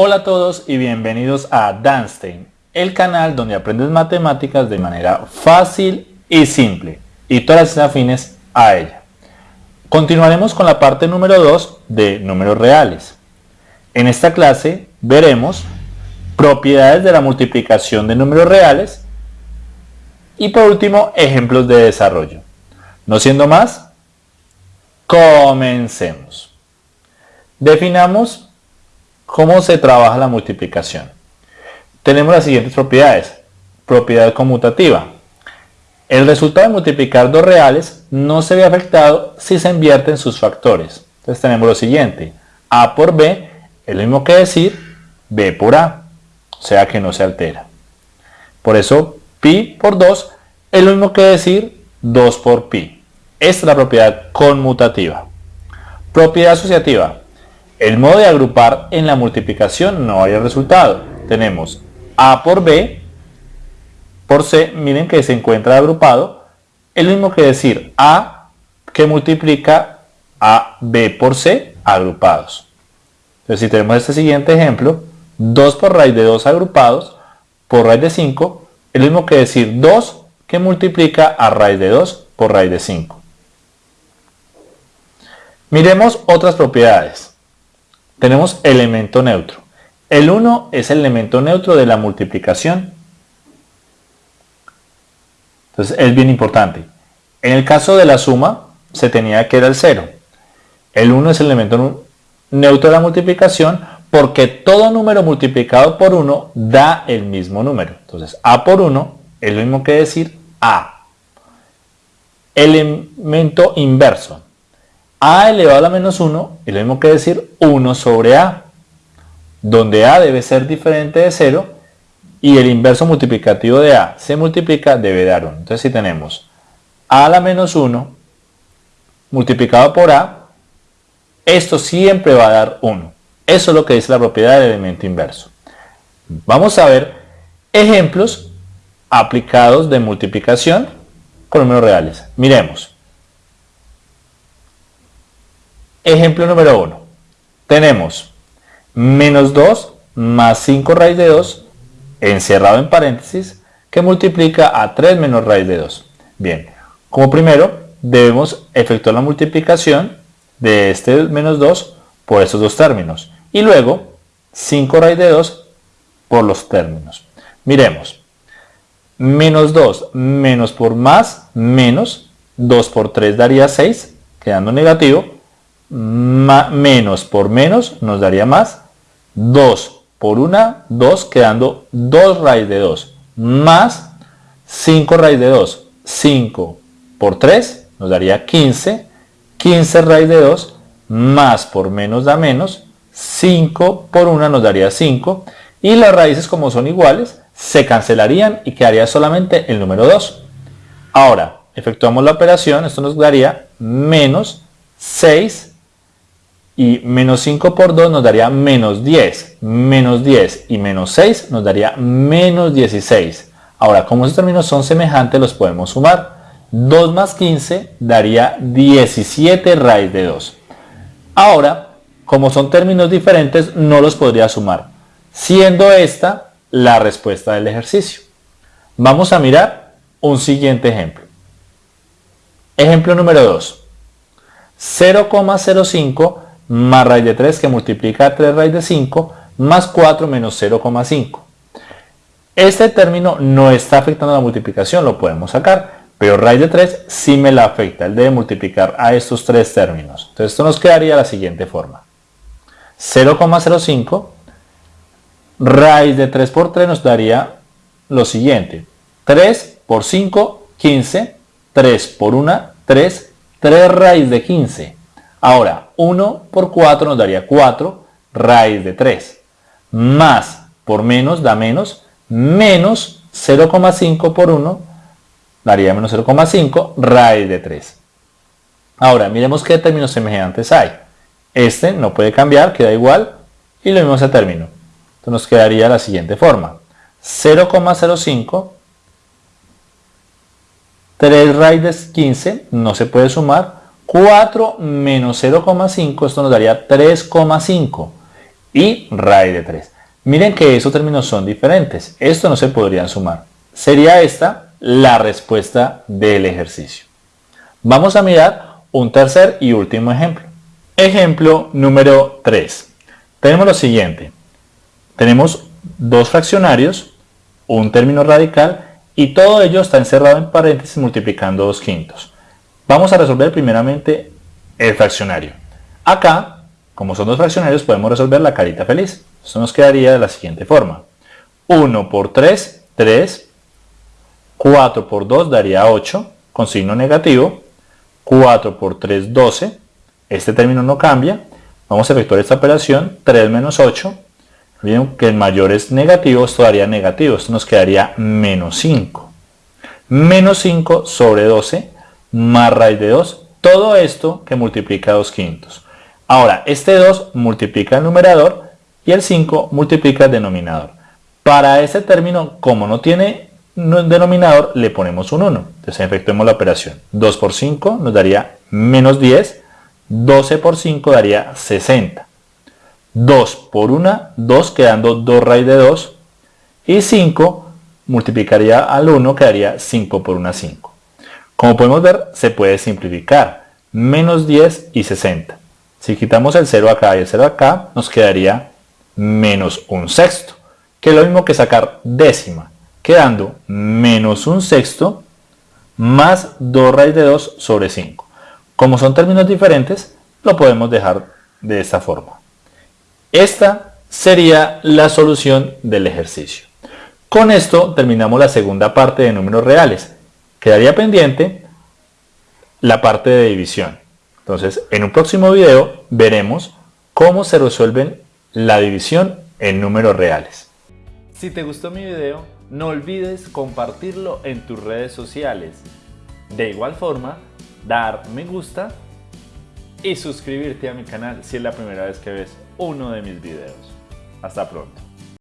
Hola a todos y bienvenidos a Danstein, el canal donde aprendes matemáticas de manera fácil y simple y todas las afines a ella. Continuaremos con la parte número 2 de números reales. En esta clase veremos propiedades de la multiplicación de números reales y por último ejemplos de desarrollo. No siendo más, comencemos. Definamos ¿Cómo se trabaja la multiplicación? Tenemos las siguientes propiedades. Propiedad conmutativa. El resultado de multiplicar dos reales no se ve afectado si se invierten sus factores. Entonces tenemos lo siguiente. A por B es lo mismo que decir B por A. O sea que no se altera. Por eso pi por 2 es lo mismo que decir 2 por pi. Esta es la propiedad conmutativa. Propiedad asociativa. El modo de agrupar en la multiplicación no hay resultado. Tenemos A por B por C, miren que se encuentra agrupado, es lo mismo que decir A que multiplica a B por C agrupados. Entonces si tenemos este siguiente ejemplo, 2 por raíz de 2 agrupados por raíz de 5, es lo mismo que decir 2 que multiplica a raíz de 2 por raíz de 5. Miremos otras propiedades tenemos elemento neutro. El 1 es el elemento neutro de la multiplicación. Entonces es bien importante. En el caso de la suma se tenía que era el 0. El 1 es el elemento neutro de la multiplicación porque todo número multiplicado por 1 da el mismo número. Entonces A por 1 es lo mismo que decir A. Elemento inverso a elevado a la menos 1 es lo mismo que decir 1 sobre a, donde a debe ser diferente de 0 y el inverso multiplicativo de a se multiplica debe dar 1. Entonces si tenemos a a la menos 1 multiplicado por a, esto siempre va a dar 1. Eso es lo que dice la propiedad del elemento inverso. Vamos a ver ejemplos aplicados de multiplicación con números reales. Miremos. Ejemplo número 1. Tenemos menos 2 más 5 raíz de 2 encerrado en paréntesis que multiplica a 3 menos raíz de 2. Bien, como primero debemos efectuar la multiplicación de este menos 2 por estos dos términos y luego 5 raíz de 2 por los términos. Miremos, menos 2 menos por más menos 2 por 3 daría 6 quedando negativo menos por menos nos daría más. 2 por 1, 2 quedando 2 raíz de 2 más 5 raíz de 2. 5 por 3 nos daría 15. 15 raíz de 2 más por menos da menos. 5 por 1 nos daría 5. Y las raíces como son iguales se cancelarían y quedaría solamente el número 2. Ahora, efectuamos la operación, esto nos daría menos 6 y menos 5 por 2 nos daría menos 10. Menos 10 y menos 6 nos daría menos 16. Ahora, como estos términos son semejantes, los podemos sumar. 2 más 15 daría 17 raíz de 2. Ahora, como son términos diferentes, no los podría sumar, siendo esta la respuesta del ejercicio. Vamos a mirar un siguiente ejemplo. Ejemplo número 2. 0,05 más raíz de 3 que multiplica 3 raíz de 5 más 4 menos 0,5. Este término no está afectando la multiplicación, lo podemos sacar, pero raíz de 3 sí me la afecta, él debe multiplicar a estos tres términos. Entonces esto nos quedaría de la siguiente forma. 0,05 raíz de 3 por 3 nos daría lo siguiente. 3 por 5, 15. 3 por 1, 3. 3 raíz de 15. Ahora, 1 por 4 nos daría 4 raíz de 3. Más por menos da menos, menos 0,5 por 1 daría menos 0,5 raíz de 3. Ahora, miremos qué términos semejantes hay. Este no puede cambiar, queda igual, y lo mismo ese término. Entonces nos quedaría la siguiente forma. 0,05 3 raíz de 15 no se puede sumar 4 menos 0,5, esto nos daría 3,5 y raíz de 3. Miren que esos términos son diferentes. Esto no se podrían sumar. Sería esta la respuesta del ejercicio. Vamos a mirar un tercer y último ejemplo. Ejemplo número 3. Tenemos lo siguiente. Tenemos dos fraccionarios, un término radical y todo ello está encerrado en paréntesis multiplicando dos quintos. Vamos a resolver primeramente el fraccionario. Acá, como son dos fraccionarios, podemos resolver la carita feliz. Esto nos quedaría de la siguiente forma. 1 por 3, 3. 4 por 2 daría 8, con signo negativo. 4 por 3, 12. Este término no cambia. Vamos a efectuar esta operación. 3 menos 8. Miren que el mayor es negativo, esto daría negativo. Esto nos quedaría menos 5. Menos 5 sobre 12 más raíz de 2, todo esto que multiplica 2 quintos. Ahora, este 2 multiplica el numerador y el 5 multiplica el denominador. Para este término, como no tiene denominador, le ponemos un 1. Entonces efectuemos la operación. 2 por 5 nos daría menos 10, 12 por 5 daría 60. 2 por 1, 2 quedando 2 raíz de 2 y 5 multiplicaría al 1 quedaría 5 por 1, 5. Como podemos ver, se puede simplificar. Menos 10 y 60. Si quitamos el 0 acá y el 0 acá, nos quedaría menos un sexto, que es lo mismo que sacar décima, quedando menos un sexto más 2 raíz de 2 sobre 5. Como son términos diferentes, lo podemos dejar de esta forma. Esta sería la solución del ejercicio. Con esto terminamos la segunda parte de números reales. Quedaría pendiente la parte de división. Entonces, en un próximo video veremos cómo se resuelven la división en números reales. Si te gustó mi video, no olvides compartirlo en tus redes sociales. De igual forma, dar me gusta y suscribirte a mi canal si es la primera vez que ves uno de mis videos. Hasta pronto.